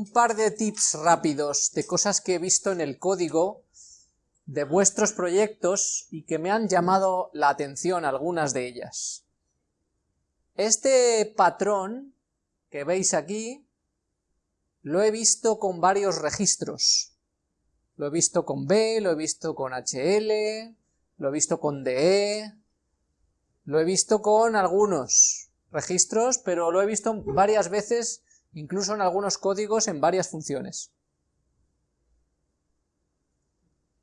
un par de tips rápidos de cosas que he visto en el código de vuestros proyectos y que me han llamado la atención algunas de ellas. Este patrón que veis aquí lo he visto con varios registros. Lo he visto con B, lo he visto con HL, lo he visto con DE, lo he visto con algunos registros, pero lo he visto varias veces, incluso en algunos códigos, en varias funciones.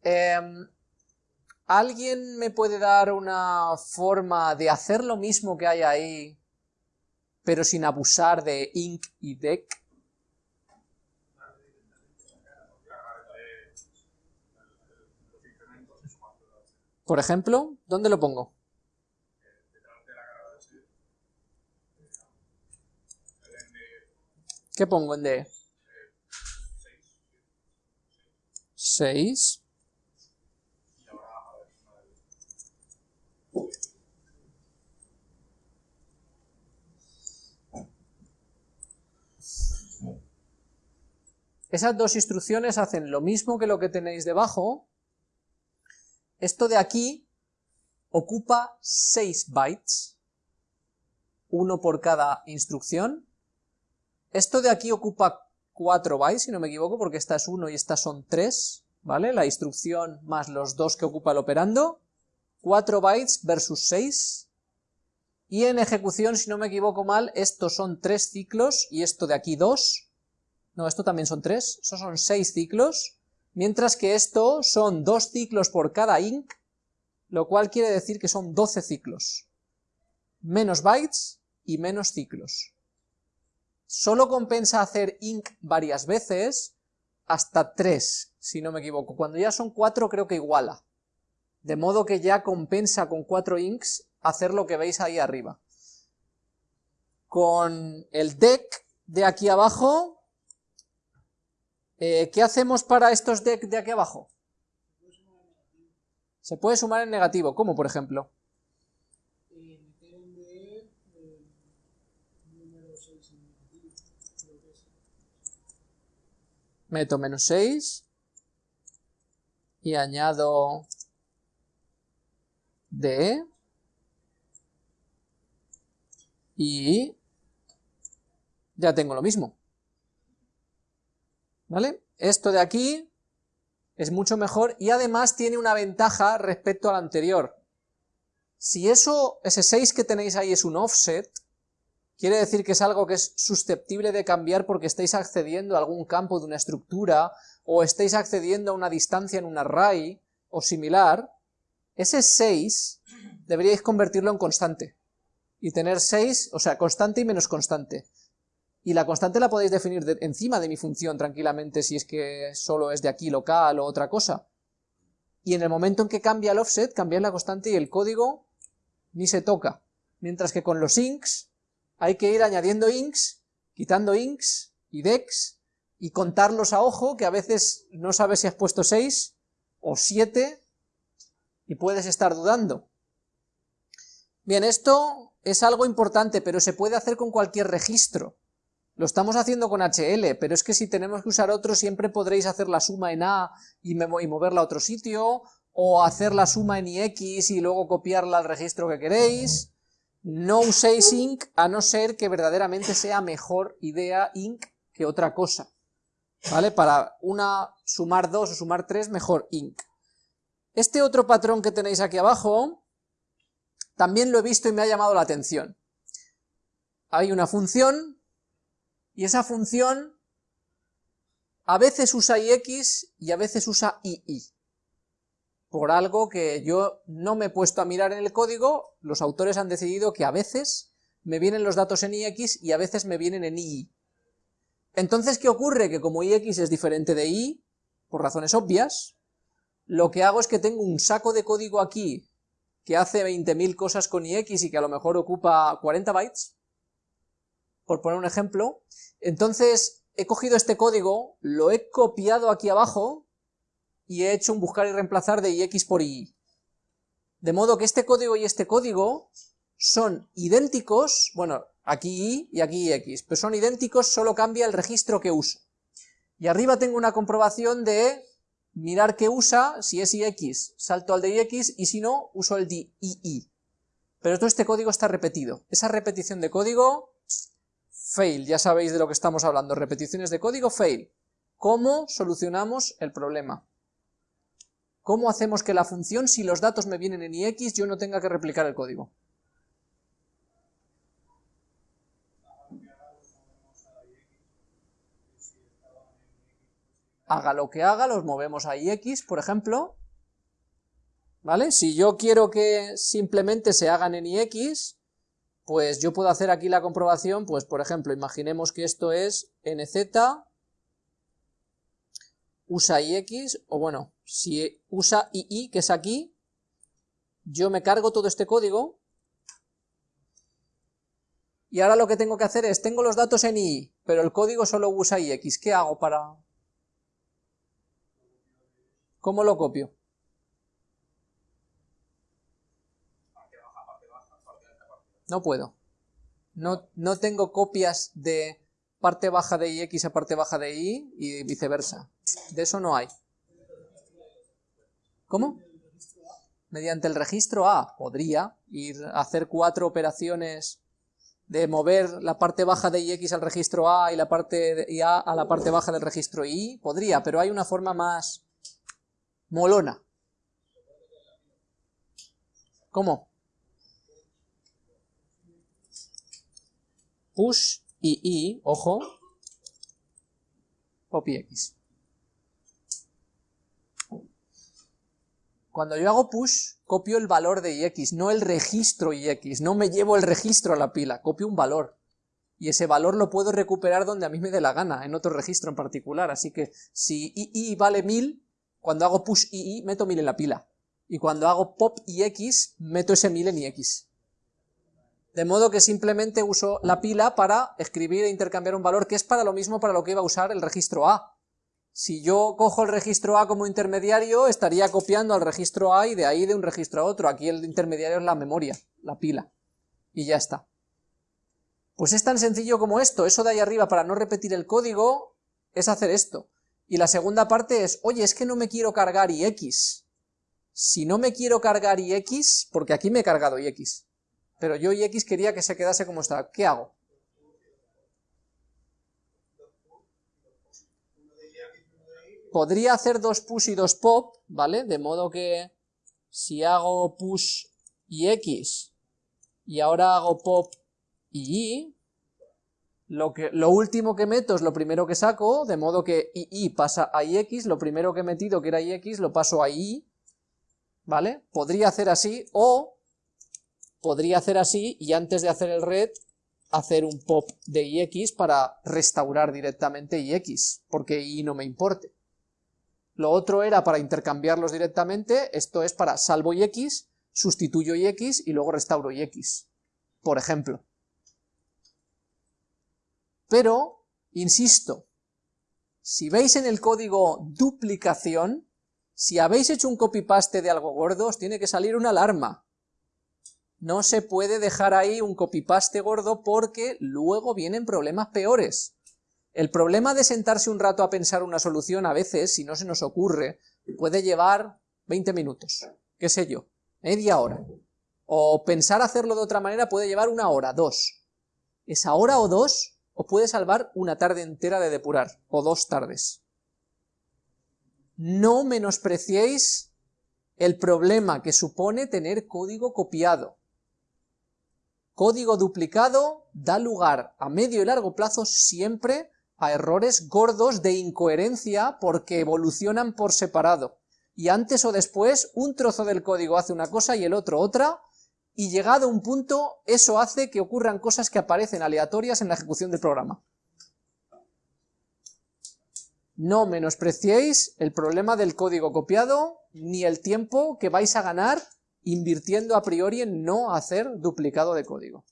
Em, ¿Alguien me puede dar una forma de hacer lo mismo que hay ahí, pero sin abusar de inc y dec? Por ejemplo, ¿dónde lo pongo? ¿Qué pongo en D? 6. Esas dos instrucciones hacen lo mismo que lo que tenéis debajo. Esto de aquí ocupa 6 bytes, uno por cada instrucción, esto de aquí ocupa 4 bytes, si no me equivoco, porque esta es 1 y estas son 3, ¿vale? La instrucción más los 2 que ocupa el operando, 4 bytes versus 6, y en ejecución, si no me equivoco mal, estos son 3 ciclos, y esto de aquí 2, no, esto también son 3, estos son 6 ciclos, mientras que esto son 2 ciclos por cada inc, lo cual quiere decir que son 12 ciclos, menos bytes y menos ciclos solo compensa hacer inc varias veces, hasta 3, si no me equivoco. Cuando ya son 4 creo que iguala. De modo que ya compensa con 4 inks hacer lo que veis ahí arriba. Con el deck de aquí abajo, eh, ¿qué hacemos para estos deck de aquí abajo? Se puede sumar en negativo, ¿cómo por ejemplo? Meto menos 6 y añado D y ya tengo lo mismo. ¿Vale? Esto de aquí es mucho mejor y además tiene una ventaja respecto al anterior. Si eso, ese 6 que tenéis ahí es un offset, quiere decir que es algo que es susceptible de cambiar porque estáis accediendo a algún campo de una estructura, o estáis accediendo a una distancia en un array, o similar, ese 6 deberíais convertirlo en constante, y tener 6, o sea, constante y menos constante. Y la constante la podéis definir encima de mi función tranquilamente si es que solo es de aquí local o otra cosa. Y en el momento en que cambia el offset, cambia la constante y el código ni se toca. Mientras que con los inks hay que ir añadiendo inks, quitando inks y dex, y contarlos a ojo, que a veces no sabes si has puesto 6 o 7, y puedes estar dudando. Bien, esto es algo importante, pero se puede hacer con cualquier registro. Lo estamos haciendo con HL, pero es que si tenemos que usar otro, siempre podréis hacer la suma en A y, moverla a otro sitio, o hacer la suma en IX y luego copiarla al registro que queréis, no uséis inc a no ser que verdaderamente sea mejor idea inc que otra cosa. ¿Vale? Para una sumar 2 o sumar 3, mejor inc. Este otro patrón que tenéis aquí abajo, también lo he visto y me ha llamado la atención. Hay una función, y esa función a veces usa ix y a veces usa ii por algo que yo no me he puesto a mirar en el código, los autores han decidido que a veces me vienen los datos en ix y a veces me vienen en ii. Entonces, ¿qué ocurre? Que como ix es diferente de i, por razones obvias, lo que hago es que tengo un saco de código aquí que hace 20.000 cosas con ix y que a lo mejor ocupa 40 bytes, por poner un ejemplo, entonces he cogido este código, lo he copiado aquí abajo, y he hecho un buscar y reemplazar de ix por i. De modo que este código y este código son idénticos, bueno, aquí i y aquí ix, pero son idénticos, solo cambia el registro que uso. Y arriba tengo una comprobación de mirar qué usa, si es ix, salto al de ix, y si no, uso el de ii. Pero todo este código está repetido. Esa repetición de código, fail, ya sabéis de lo que estamos hablando, repeticiones de código, fail. ¿Cómo solucionamos el problema? ¿Cómo hacemos que la función, si los datos me vienen en ix, yo no tenga que replicar el código? haga lo que haga, los movemos a ix, por ejemplo, ¿vale? Si yo quiero que simplemente se hagan en ix, pues yo puedo hacer aquí la comprobación, pues por ejemplo, imaginemos que esto es nz, usa ix, o bueno, si usa ii, que es aquí, yo me cargo todo este código, y ahora lo que tengo que hacer es, tengo los datos en i, pero el código solo usa ix, ¿qué hago para, ¿Cómo lo copio? No puedo. No, no tengo copias de parte baja de ix a parte baja de y y viceversa. De eso no hay. ¿Cómo? Mediante el registro A podría ir a hacer cuatro operaciones de mover la parte baja de ix al registro A y la parte de A a la parte baja del registro Y, podría, pero hay una forma más molona. ¿Cómo? Push y i, ojo, copy x. Cuando yo hago push, copio el valor de ix, no el registro ix, no me llevo el registro a la pila, copio un valor. Y ese valor lo puedo recuperar donde a mí me dé la gana, en otro registro en particular. Así que si ii vale 1000, cuando hago push i, meto 1000 en la pila. Y cuando hago pop ix, meto ese 1000 en ix. De modo que simplemente uso la pila para escribir e intercambiar un valor que es para lo mismo para lo que iba a usar el registro A. Si yo cojo el registro A como intermediario, estaría copiando al registro A y de ahí de un registro a otro. Aquí el intermediario es la memoria, la pila. Y ya está. Pues es tan sencillo como esto. Eso de ahí arriba, para no repetir el código, es hacer esto. Y la segunda parte es, oye, es que no me quiero cargar ix. Si no me quiero cargar ix, porque aquí me he cargado ix, pero yo ix quería que se quedase como está, ¿qué hago? Podría hacer dos push y dos pop, ¿vale? De modo que si hago push y x, y ahora hago pop y y, lo, que, lo último que meto es lo primero que saco, de modo que i pasa a ix, lo primero que he metido que era ix lo paso a i, ¿vale? Podría hacer así, o podría hacer así y antes de hacer el red hacer un pop de ix para restaurar directamente ix, porque i no me importe. Lo otro era para intercambiarlos directamente, esto es para salvo ix, sustituyo ix y luego restauro ix, por ejemplo. Pero, insisto, si veis en el código duplicación, si habéis hecho un copy-paste de algo gordo, os tiene que salir una alarma. No se puede dejar ahí un copy-paste gordo porque luego vienen problemas peores. El problema de sentarse un rato a pensar una solución a veces, si no se nos ocurre, puede llevar 20 minutos, qué sé yo, media hora. O pensar hacerlo de otra manera puede llevar una hora, dos. Esa hora o dos os puede salvar una tarde entera de depurar, o dos tardes. No menospreciéis el problema que supone tener código copiado. Código duplicado da lugar a medio y largo plazo siempre a errores gordos de incoherencia porque evolucionan por separado. Y antes o después un trozo del código hace una cosa y el otro otra, y llegado un punto, eso hace que ocurran cosas que aparecen aleatorias en la ejecución del programa. No menospreciéis el problema del código copiado, ni el tiempo que vais a ganar invirtiendo a priori en no hacer duplicado de código.